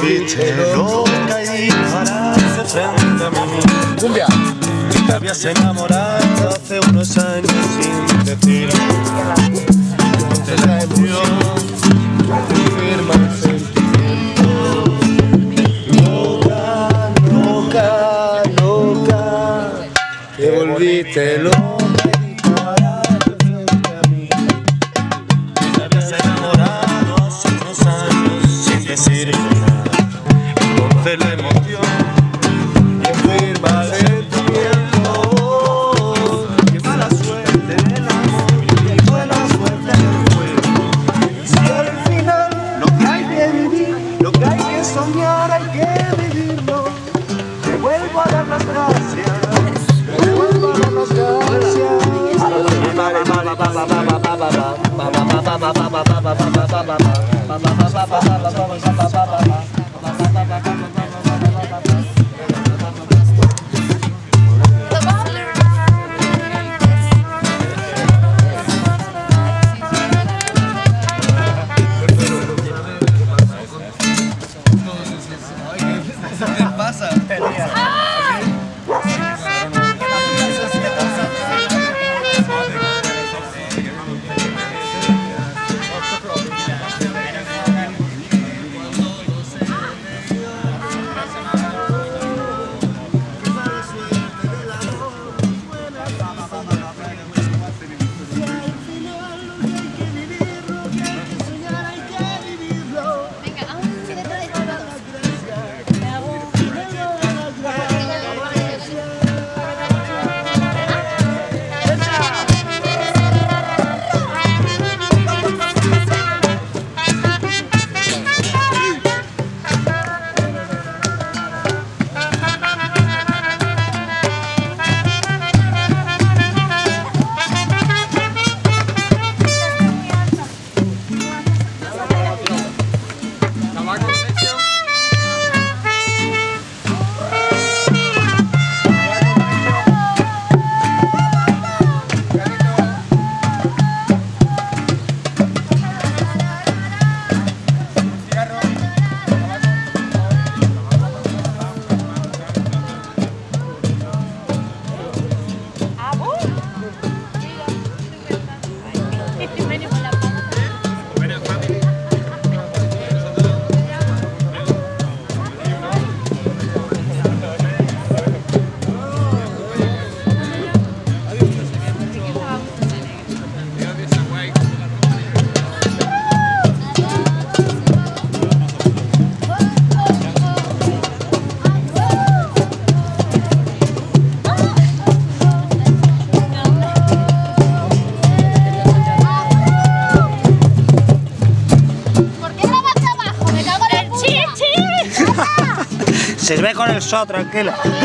volviste loca y paraste frente a mí. Cumbia. Te habías enamorado hace unos años sin decir de la emoción Firma el sentimiento. Loca, loca, loca Te volviste loca. La emoción Firma el sentimiento. Qué mala suerte el amor y buena suerte el juego. Si al final lo que hay que vivir, lo que hay que soñar, hay que vivirlo. Te vuelvo a dar las gracias. Te vuelvo a dar las Venga, Se ve con el sol, tranquila.